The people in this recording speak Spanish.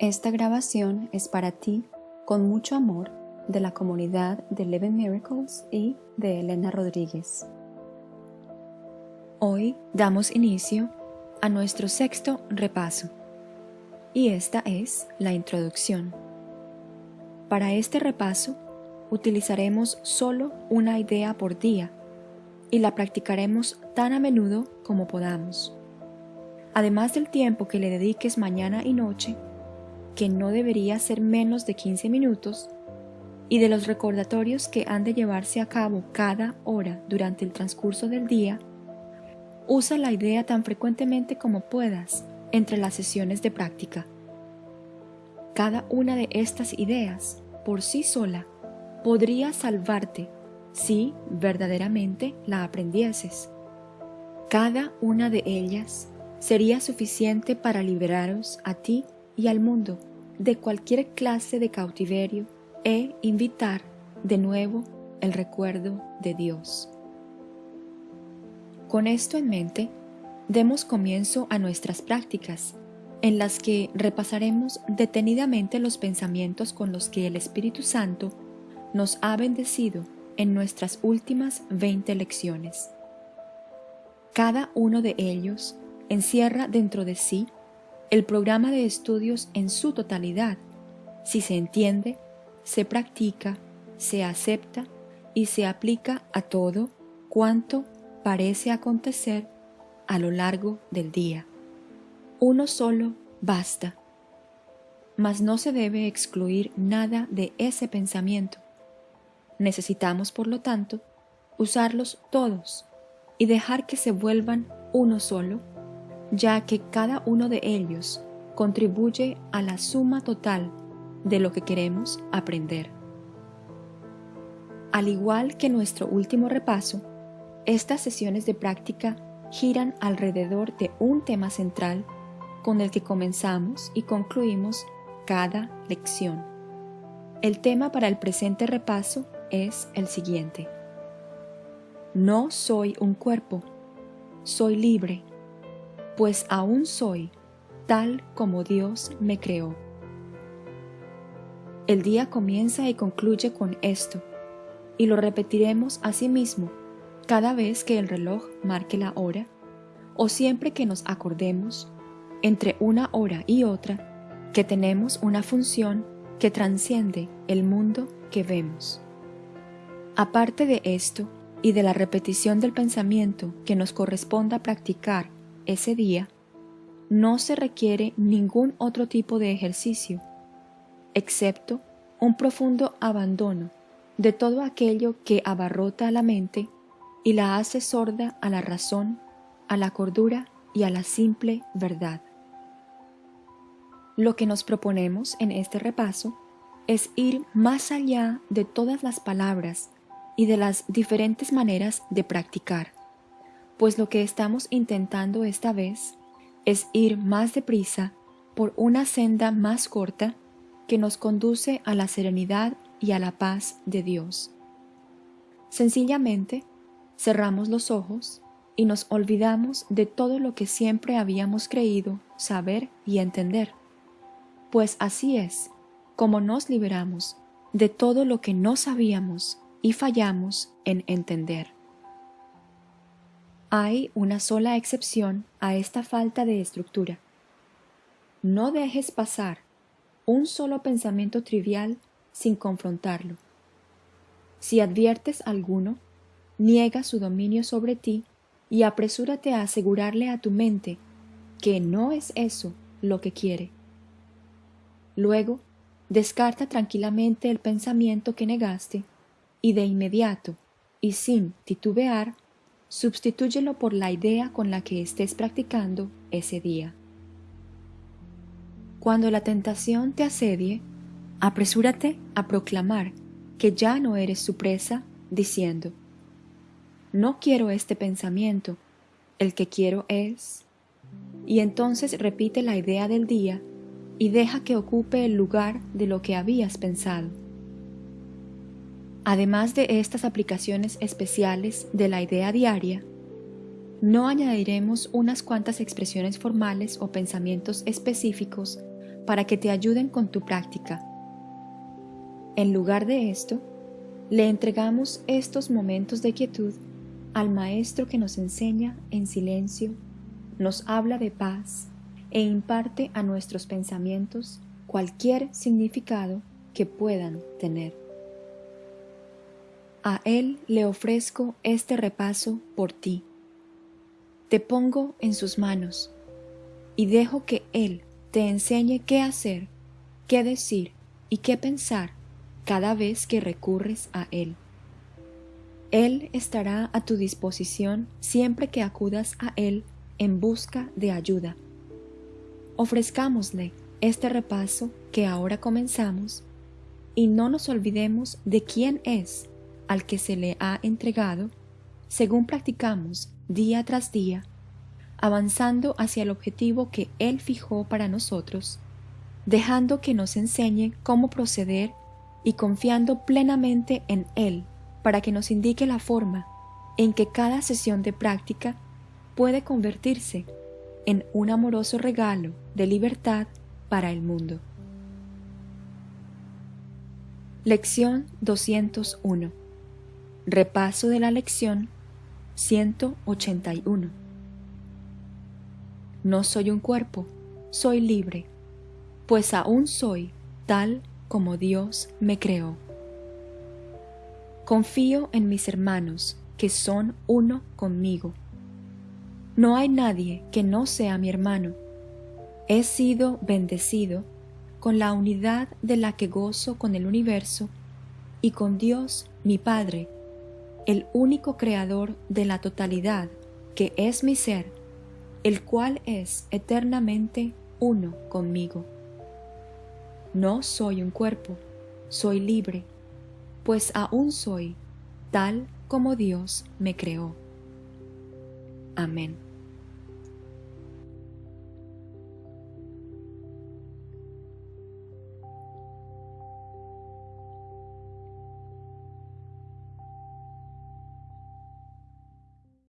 Esta grabación es para ti, con mucho amor, de la comunidad de Eleven Miracles y de Elena Rodríguez. Hoy damos inicio a nuestro sexto repaso, y esta es la introducción. Para este repaso, utilizaremos solo una idea por día y la practicaremos tan a menudo como podamos. Además del tiempo que le dediques mañana y noche, que no debería ser menos de 15 minutos, y de los recordatorios que han de llevarse a cabo cada hora durante el transcurso del día, usa la idea tan frecuentemente como puedas entre las sesiones de práctica. Cada una de estas ideas, por sí sola, podría salvarte si verdaderamente la aprendieses. Cada una de ellas sería suficiente para liberaros a ti y al mundo de cualquier clase de cautiverio e invitar de nuevo el recuerdo de Dios. Con esto en mente, demos comienzo a nuestras prácticas, en las que repasaremos detenidamente los pensamientos con los que el Espíritu Santo nos ha bendecido en nuestras últimas 20 lecciones. Cada uno de ellos encierra dentro de sí el programa de estudios en su totalidad, si se entiende, se practica, se acepta y se aplica a todo cuanto parece acontecer a lo largo del día. Uno solo basta. Mas no se debe excluir nada de ese pensamiento. Necesitamos, por lo tanto, usarlos todos y dejar que se vuelvan uno solo ya que cada uno de ellos contribuye a la suma total de lo que queremos aprender. Al igual que nuestro último repaso, estas sesiones de práctica giran alrededor de un tema central con el que comenzamos y concluimos cada lección. El tema para el presente repaso es el siguiente. No soy un cuerpo, soy libre pues aún soy tal como Dios me creó. El día comienza y concluye con esto, y lo repetiremos asimismo cada vez que el reloj marque la hora, o siempre que nos acordemos, entre una hora y otra, que tenemos una función que transciende el mundo que vemos. Aparte de esto y de la repetición del pensamiento que nos corresponda practicar ese día, no se requiere ningún otro tipo de ejercicio, excepto un profundo abandono de todo aquello que abarrota a la mente y la hace sorda a la razón, a la cordura y a la simple verdad. Lo que nos proponemos en este repaso es ir más allá de todas las palabras y de las diferentes maneras de practicar pues lo que estamos intentando esta vez es ir más deprisa por una senda más corta que nos conduce a la serenidad y a la paz de Dios. Sencillamente, cerramos los ojos y nos olvidamos de todo lo que siempre habíamos creído saber y entender, pues así es como nos liberamos de todo lo que no sabíamos y fallamos en entender. Hay una sola excepción a esta falta de estructura. No dejes pasar un solo pensamiento trivial sin confrontarlo. Si adviertes alguno, niega su dominio sobre ti y apresúrate a asegurarle a tu mente que no es eso lo que quiere. Luego, descarta tranquilamente el pensamiento que negaste y de inmediato, y sin titubear, Substitúyelo por la idea con la que estés practicando ese día. Cuando la tentación te asedie, apresúrate a proclamar que ya no eres su presa, diciendo, no quiero este pensamiento, el que quiero es... Y entonces repite la idea del día y deja que ocupe el lugar de lo que habías pensado. Además de estas aplicaciones especiales de la idea diaria, no añadiremos unas cuantas expresiones formales o pensamientos específicos para que te ayuden con tu práctica. En lugar de esto, le entregamos estos momentos de quietud al Maestro que nos enseña en silencio, nos habla de paz e imparte a nuestros pensamientos cualquier significado que puedan tener. A Él le ofrezco este repaso por ti. Te pongo en sus manos y dejo que Él te enseñe qué hacer, qué decir y qué pensar cada vez que recurres a Él. Él estará a tu disposición siempre que acudas a Él en busca de ayuda. Ofrezcámosle este repaso que ahora comenzamos y no nos olvidemos de quién es al que se le ha entregado según practicamos día tras día, avanzando hacia el objetivo que Él fijó para nosotros, dejando que nos enseñe cómo proceder y confiando plenamente en Él para que nos indique la forma en que cada sesión de práctica puede convertirse en un amoroso regalo de libertad para el mundo. Lección 201 Repaso de la lección 181 No soy un cuerpo, soy libre, pues aún soy tal como Dios me creó. Confío en mis hermanos, que son uno conmigo. No hay nadie que no sea mi hermano. He sido bendecido con la unidad de la que gozo con el universo y con Dios mi Padre, el único creador de la totalidad, que es mi ser, el cual es eternamente uno conmigo. No soy un cuerpo, soy libre pues aún soy tal como Dios me creó. Amén.